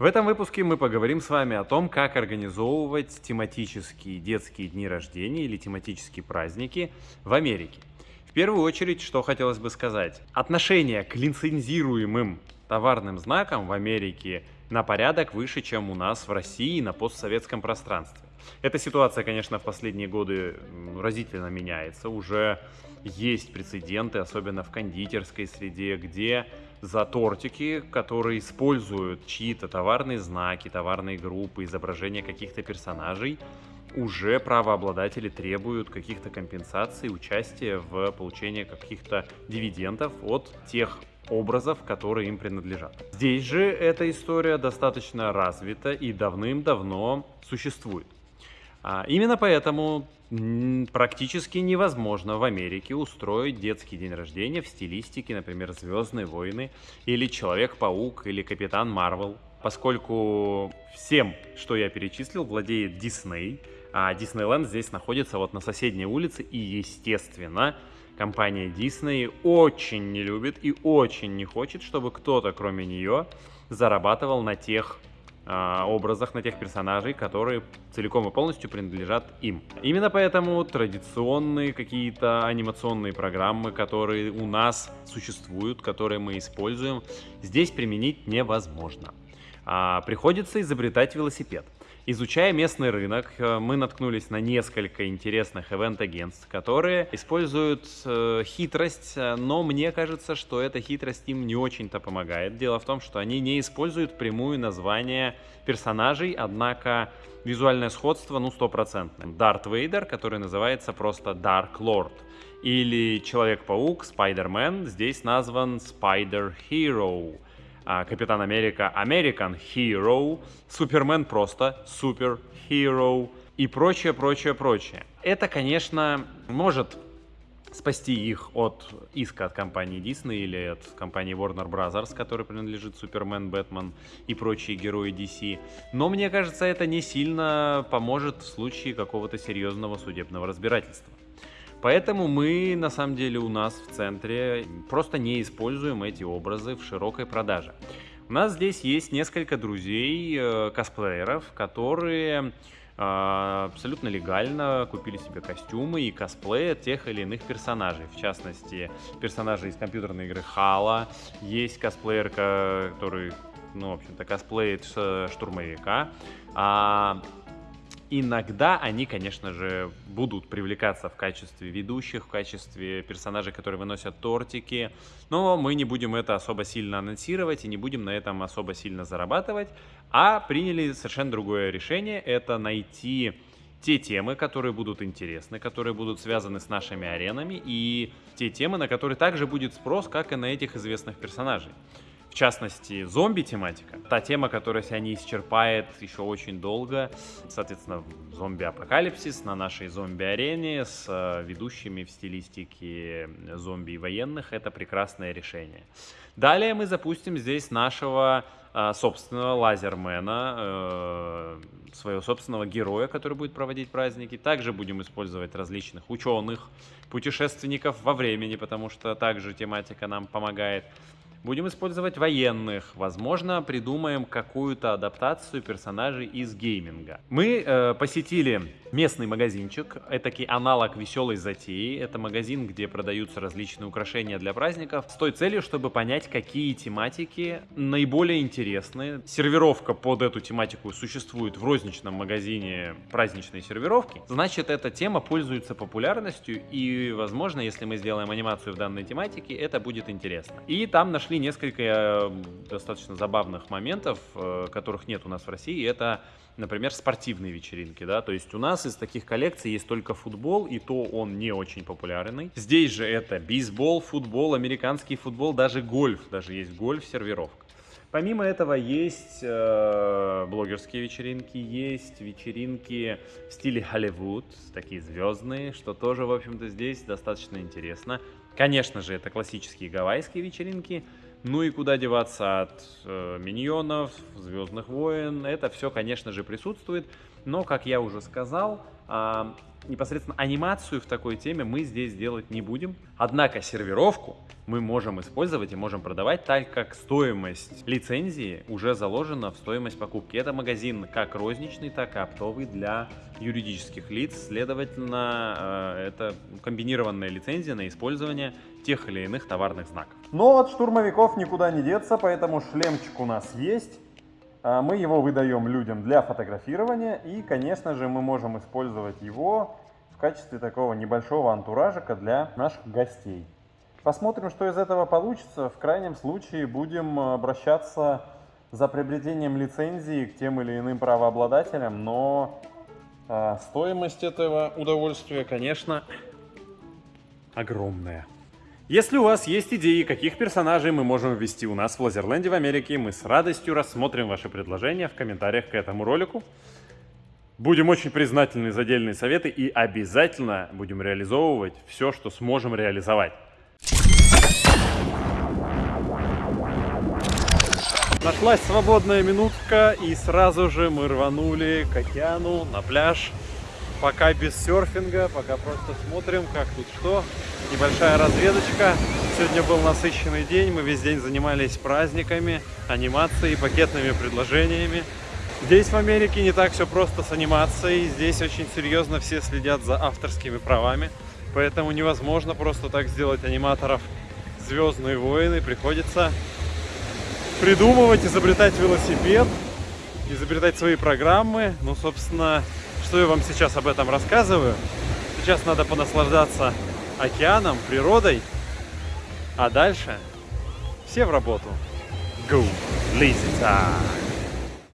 В этом выпуске мы поговорим с вами о том, как организовывать тематические детские дни рождения или тематические праздники в Америке. В первую очередь, что хотелось бы сказать. Отношение к лицензируемым товарным знакам в Америке на порядок выше, чем у нас в России на постсоветском пространстве. Эта ситуация, конечно, в последние годы разительно меняется. Уже есть прецеденты, особенно в кондитерской среде, где за тортики, которые используют чьи-то товарные знаки, товарные группы, изображения каких-то персонажей, уже правообладатели требуют каких-то компенсаций, участия в получении каких-то дивидендов от тех образов, которые им принадлежат. Здесь же эта история достаточно развита и давным-давно существует. А, именно поэтому практически невозможно в Америке устроить детский день рождения в стилистике, например, «Звездные войны» или «Человек-паук» или «Капитан Марвел», поскольку всем, что я перечислил, владеет Дисней, а Диснейленд здесь находится вот на соседней улице, и, естественно, компания Disney очень не любит и очень не хочет, чтобы кто-то, кроме нее, зарабатывал на тех образах, на тех персонажей, которые целиком и полностью принадлежат им. Именно поэтому традиционные какие-то анимационные программы, которые у нас существуют, которые мы используем, здесь применить невозможно. А, приходится изобретать велосипед. Изучая местный рынок, э, мы наткнулись на несколько интересных ивент-агентств, которые используют э, хитрость, э, но мне кажется, что эта хитрость им не очень-то помогает. Дело в том, что они не используют прямую название персонажей, однако визуальное сходство, ну, стопроцентное. Дарт Вейдер, который называется просто Dark Lord. Или Человек-паук, Спайдермен, здесь назван Spider Hero. А, Капитан Америка American Hero, Супермен просто Super Hero и прочее, прочее, прочее. Это, конечно, может спасти их от иска от компании Disney или от компании Warner Bros., которой принадлежит Супермен, Бэтмен и прочие герои DC. Но мне кажется, это не сильно поможет в случае какого-то серьезного судебного разбирательства. Поэтому мы, на самом деле, у нас в центре просто не используем эти образы в широкой продаже. У нас здесь есть несколько друзей, э, косплееров, которые э, абсолютно легально купили себе костюмы и косплеят тех или иных персонажей. В частности, персонажи из компьютерной игры Хала. Есть косплеер, который, ну, в общем-то, косплеит штурмовика. А Иногда они, конечно же, будут привлекаться в качестве ведущих, в качестве персонажей, которые выносят тортики, но мы не будем это особо сильно анонсировать и не будем на этом особо сильно зарабатывать, а приняли совершенно другое решение, это найти те темы, которые будут интересны, которые будут связаны с нашими аренами и те темы, на которые также будет спрос, как и на этих известных персонажей в частности, зомби-тематика. Та тема, которая себя не исчерпает еще очень долго. Соответственно, зомби-апокалипсис на нашей зомби-арене с э, ведущими в стилистике зомби и военных. Это прекрасное решение. Далее мы запустим здесь нашего э, собственного лазермена, э, своего собственного героя, который будет проводить праздники. Также будем использовать различных ученых, путешественников во времени, потому что также тематика нам помогает. Будем использовать военных. Возможно, придумаем какую-то адаптацию персонажей из гейминга. Мы э, посетили местный магазинчик, этакий аналог веселой затеи. Это магазин, где продаются различные украшения для праздников с той целью, чтобы понять, какие тематики наиболее интересны. Сервировка под эту тематику существует в розничном магазине праздничной сервировки. Значит, эта тема пользуется популярностью и, возможно, если мы сделаем анимацию в данной тематике, это будет интересно. И там нашли нашли несколько э, достаточно забавных моментов, э, которых нет у нас в России. Это, например, спортивные вечеринки. Да? То есть у нас из таких коллекций есть только футбол, и то он не очень популярный. Здесь же это бейсбол, футбол, американский футбол, даже гольф. Даже есть гольф-сервировка. Помимо этого есть э, блогерские вечеринки, есть вечеринки в стиле Холливуд, такие звездные, что тоже, в общем-то, здесь достаточно интересно. Конечно же, это классические гавайские вечеринки, ну и куда деваться от э, миньонов, Звездных войн, это все, конечно же, присутствует. Но, как я уже сказал, э, непосредственно анимацию в такой теме мы здесь делать не будем. Однако сервировку мы можем использовать и можем продавать, так как стоимость лицензии уже заложена в стоимость покупки. Это магазин как розничный, так и оптовый для юридических лиц. Следовательно, э, это комбинированная лицензия на использование тех или иных товарных знаков. Но от штурмовиков никуда не деться, поэтому шлемчик у нас есть. А, мы его выдаем людям для фотографирования и, конечно же, мы можем использовать его в качестве такого небольшого антуражика для наших гостей. Посмотрим, что из этого получится. В крайнем случае будем обращаться за приобретением лицензии к тем или иным правообладателям, но э, стоимость этого удовольствия, конечно, огромная. Если у вас есть идеи, каких персонажей мы можем ввести у нас в Лазерленде в Америке, мы с радостью рассмотрим ваши предложения в комментариях к этому ролику. Будем очень признательны за отдельные советы и обязательно будем реализовывать все, что сможем реализовать. Нашлась свободная минутка и сразу же мы рванули к океану, на пляж. Пока без серфинга, пока просто смотрим, как тут что. Небольшая разведочка. Сегодня был насыщенный день, мы весь день занимались праздниками, анимацией, пакетными предложениями. Здесь в Америке не так все просто с анимацией, здесь очень серьезно все следят за авторскими правами, поэтому невозможно просто так сделать аниматоров Звездные войны, приходится придумывать, изобретать велосипед, изобретать свои программы. Ну, собственно, что я вам сейчас об этом рассказываю. Сейчас надо понаслаждаться океаном, природой, а дальше все в работу. Go, time!